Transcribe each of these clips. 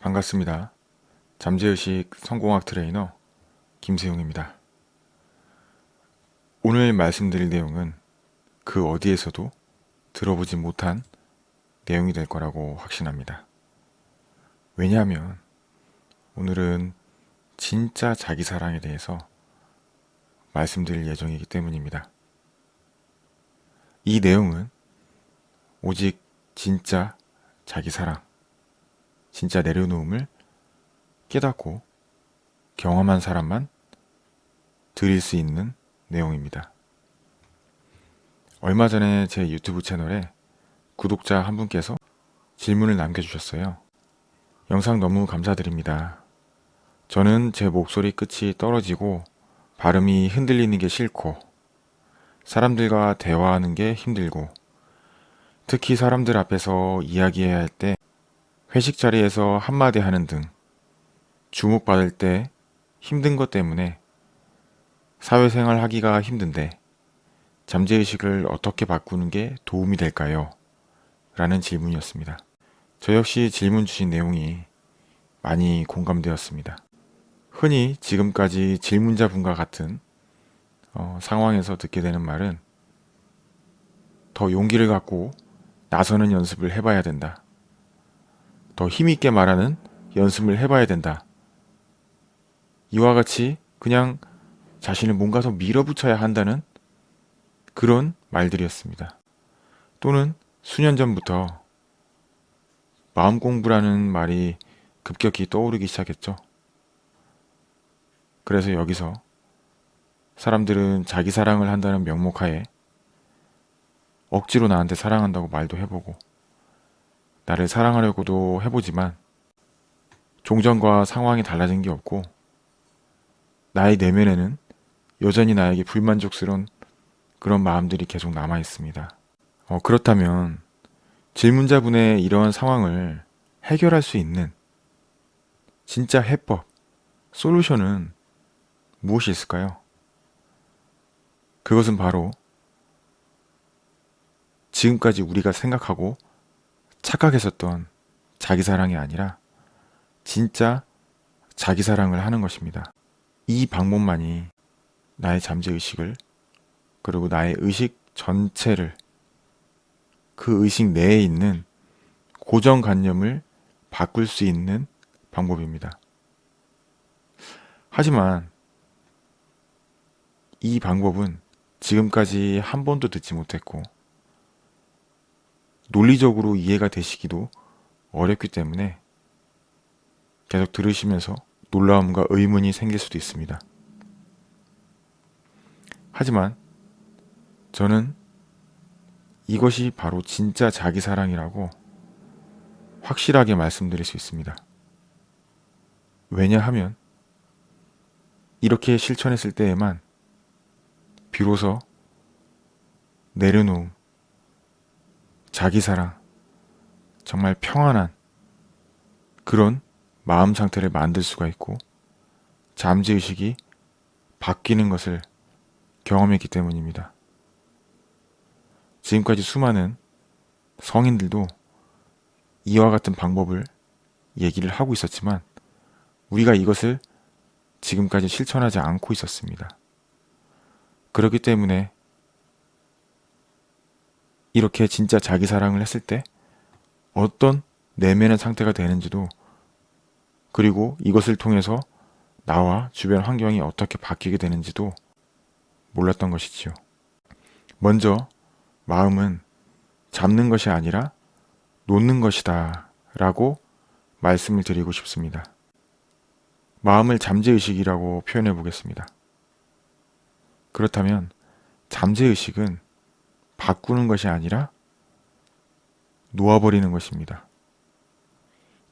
반갑습니다. 잠재의식 성공학 트레이너 김세용입니다. 오늘 말씀드릴 내용은 그 어디에서도 들어보지 못한 내용이 될 거라고 확신합니다. 왜냐하면 오늘은 진짜 자기 사랑에 대해서 말씀드릴 예정이기 때문입니다. 이 내용은 오직 진짜 자기 사랑, 진짜 내려놓음을 깨닫고 경험한 사람만 드릴 수 있는 내용입니다. 얼마 전에 제 유튜브 채널에 구독자 한 분께서 질문을 남겨주셨어요. 영상 너무 감사드립니다. 저는 제 목소리 끝이 떨어지고 발음이 흔들리는 게 싫고 사람들과 대화하는 게 힘들고 특히 사람들 앞에서 이야기해야 할 때 회식 자리에서 한마디 하는 등 주목받을 때 힘든 것 때문에 사회생활 하기가 힘든데 잠재의식을 어떻게 바꾸는 게 도움이 될까요? 라는 질문이었습니다. 저 역시 질문 주신 내용이 많이 공감되었습니다. 흔히 지금까지 질문자 분과 같은 어, 상황에서 듣게 되는 말은 더 용기를 갖고 나서는 연습을 해봐야 된다. 더 힘있게 말하는 연습을 해봐야 된다. 이와 같이 그냥 자신을 뭔가 더 밀어붙여야 한다는 그런 말들이었습니다. 또는 수년 전부터 마음 공부라는 말이 급격히 떠오르기 시작했죠. 그래서 여기서 사람들은 자기 사랑을 한다는 명목하에 억지로 나한테 사랑한다고 말도 해보고 나를 사랑하려고도 해보지만 종전과 상황이 달라진 게 없고 나의 내면에는 여전히 나에게 불만족스러운 그런 마음들이 계속 남아 있습니다. 어, 그렇다면 질문자분의 이러한 상황을 해결할 수 있는 진짜 해법, 솔루션은 무엇이 있을까요? 그것은 바로 지금까지 우리가 생각하고 착각했었던 자기 사랑이 아니라 진짜 자기 사랑을 하는 것입니다. 이 방법만이 나의 잠재의식을 그리고 나의 의식 전체를 그 의식 내에 있는 고정관념을 바꿀 수 있는 방법입니다. 하지만 이 방법은 지금까지 한 번도 듣지 못했고 논리적으로 이해가 되시기도 어렵기 때문에 계속 들으시면서 놀라움과 의문이 생길 수도 있습니다. 하지만 저는 이것이 바로 진짜 자기 사랑이라고 확실하게 말씀드릴 수 있습니다. 왜냐하면 이렇게 실천했을 때에만 비로소 내려놓음, 자기 사랑, 정말 평안한 그런 마음 상태를 만들 수가 있고 잠재의식이 바뀌는 것을 경험했기 때문입니다. 지금까지 수많은 성인들도 이와 같은 방법을 얘기를 하고 있었지만 우리가 이것을 지금까지 실천하지 않고 있었습니다. 그렇기 때문에 이렇게 진짜 자기 사랑을 했을 때 어떤 내면의 상태가 되는지도 그리고 이것을 통해서 나와 주변 환경이 어떻게 바뀌게 되는지도 몰랐던 것이지요. 먼저 마음은 잡는 것이 아니라 놓는 것이다 라고 말씀을 드리고 싶습니다. 마음을 잠재의식이라고 표현해 보겠습니다. 그렇다면 잠재의식은 바꾸는 것이 아니라 놓아버리는 것입니다.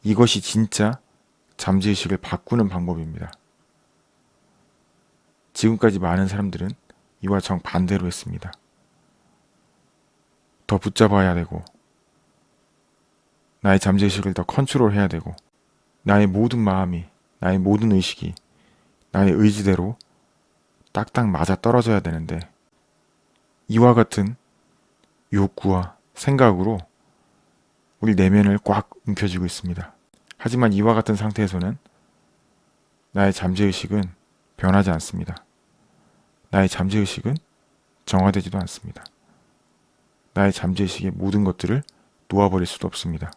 이것이 진짜 잠재의식을 바꾸는 방법입니다. 지금까지 많은 사람들은 이와 정반대로 했습니다. 더 붙잡아야 되고 나의 잠재의식을 더 컨트롤해야 되고 나의 모든 마음이 나의 모든 의식이 나의 의지대로 딱딱 맞아 떨어져야 되는데 이와 같은 욕구와 생각으로 우리 내면을 꽉 움켜쥐고 있습니다. 하지만 이와 같은 상태에서는 나의 잠재의식은 변하지 않습니다. 나의 잠재의식은 정화되지도 않습니다. 나의 잠재의식의 모든 것들을 놓아버릴 수도 없습니다.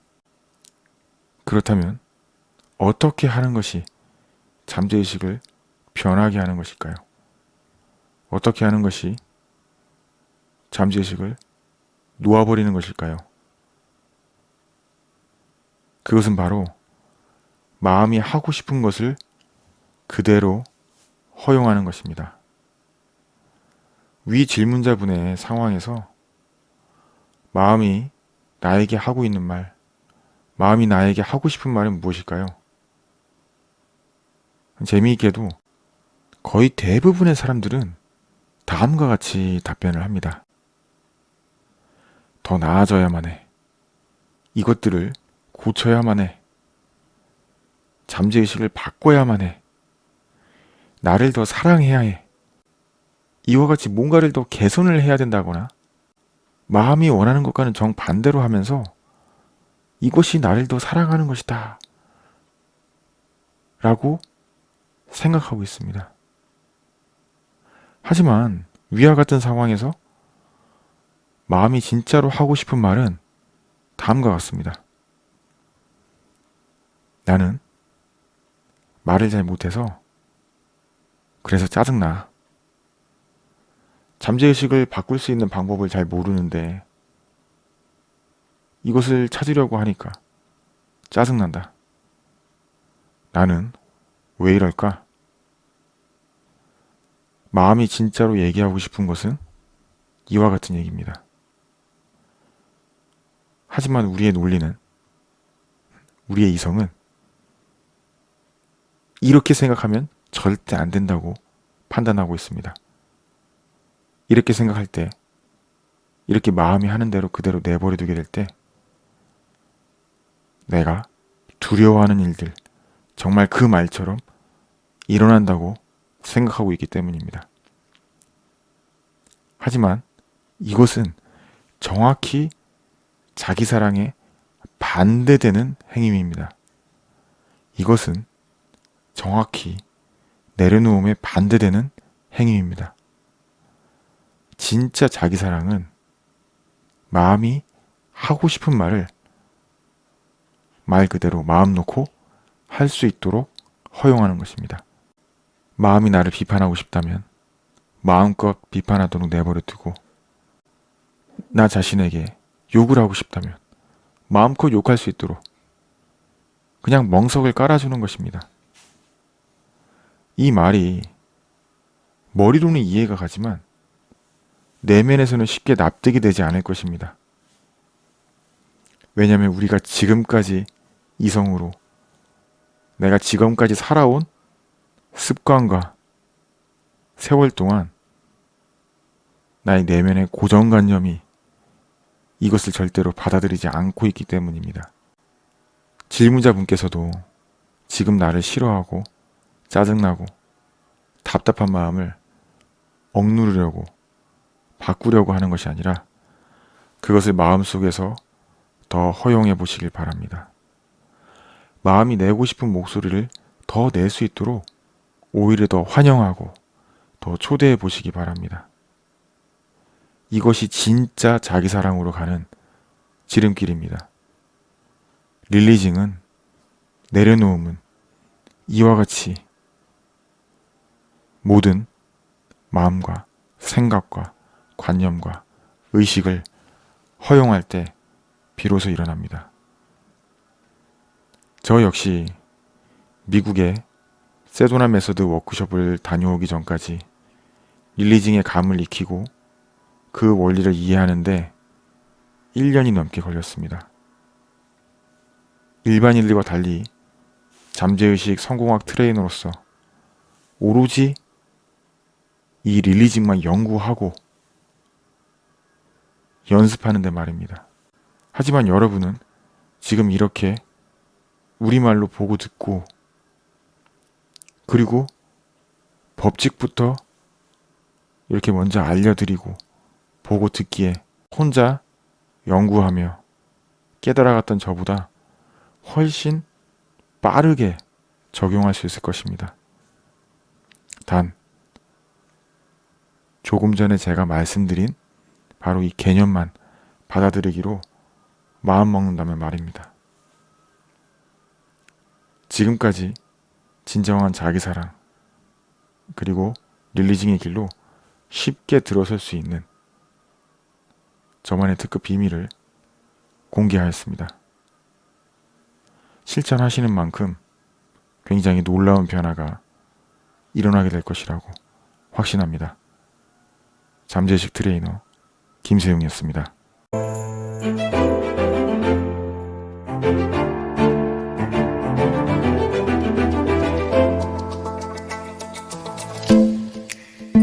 그렇다면 어떻게 하는 것이 잠재의식을 변하게 하는 것일까요? 어떻게 하는 것이 잠재의식을 놓아버리는 것일까요? 그것은 바로 마음이 하고 싶은 것을 그대로 허용하는 것입니다. 위 질문자분의 상황에서 마음이 나에게 하고 있는 말, 마음이 나에게 하고 싶은 말은 무엇일까요? 재미있게도 거의 대부분의 사람들은 다음과 같이 답변을 합니다. 더 나아져야만 해. 이것들을 고쳐야만 해. 잠재의식을 바꿔야만 해. 나를 더 사랑해야 해. 이와 같이 뭔가를 더 개선을 해야 된다거나 마음이 원하는 것과는 정반대로 하면서 이것이 나를 더 사랑하는 것이다. 라고 생각하고 있습니다. 하지만 위와 같은 상황에서 마음이 진짜로 하고 싶은 말은 다음과 같습니다. 나는 말을 잘 못해서 그래서 짜증나. 잠재의식을 바꿀 수 있는 방법을 잘 모르는데 이것을 찾으려고 하니까 짜증난다. 나는 왜 이럴까? 마음이 진짜로 얘기하고 싶은 것은 이와 같은 얘기입니다. 하지만 우리의 논리는, 우리의 이성은 이렇게 생각하면 절대 안 된다고 판단하고 있습니다. 이렇게 생각할 때, 이렇게 마음이 하는 대로 그대로 내버려 두게 될 때, 내가 두려워하는 일들, 정말 그 말처럼 일어난다고 생각하고 있기 때문입니다. 하지만 이것은 정확히 자기 사랑에 반대되는 행위입니다. 이것은 정확히 내려놓음에 반대되는 행위입니다. 진짜 자기 사랑은 마음이 하고 싶은 말을 말 그대로 마음 놓고 할 수 있도록 허용하는 것입니다. 마음이 나를 비판하고 싶다면 마음껏 비판하도록 내버려 두고 나 자신에게 욕을 하고 싶다면 마음껏 욕할 수 있도록 그냥 멍석을 깔아주는 것입니다. 이 말이 머리로는 이해가 가지만 내면에서는 쉽게 납득이 되지 않을 것입니다. 왜냐하면 우리가 지금까지 이성으로 내가 지금까지 살아온 습관과 세월 동안 나의 내면의 고정관념이 이것을 절대로 받아들이지 않고 있기 때문입니다. 질문자분께서도 지금 나를 싫어하고 짜증나고 답답한 마음을 억누르려고 바꾸려고 하는 것이 아니라 그것을 마음속에서 더 허용해 보시길 바랍니다. 마음이 내고 싶은 목소리를 더 낼 수 있도록 오히려 더 환영하고 더 초대해 보시기 바랍니다. 이것이 진짜 자기 사랑으로 가는 지름길입니다. 릴리징은 내려놓음은 이와 같이 모든 마음과 생각과 관념과 의식을 허용할 때 비로소 일어납니다. 저 역시 미국의 세도나 메서드 워크숍을 다녀오기 전까지 releasing의 감을 익히고 그 원리를 이해하는데 1년이 넘게 걸렸습니다. 일반인들과 달리 잠재의식 성공학 트레이너로서 오로지 이 릴리징만 연구하고 연습하는데 말입니다. 하지만 여러분은 지금 이렇게 우리말로 보고 듣고 그리고 법칙부터 이렇게 먼저 알려드리고 보고 듣기에 혼자 연구하며 깨달아갔던 저보다 훨씬 빠르게 적용할 수 있을 것입니다. 단, 조금 전에 제가 말씀드린 바로 이 개념만 받아들이기로 마음먹는다면 말입니다. 지금까지 진정한 자기사랑, 그리고 릴리징의 길로 쉽게 들어설 수 있는 저만의 특급 비밀을 공개하였습니다. 실천하시는 만큼 굉장히 놀라운 변화가 일어나게 될 것이라고 확신합니다. 잠재식 트레이너 김세용이었습니다.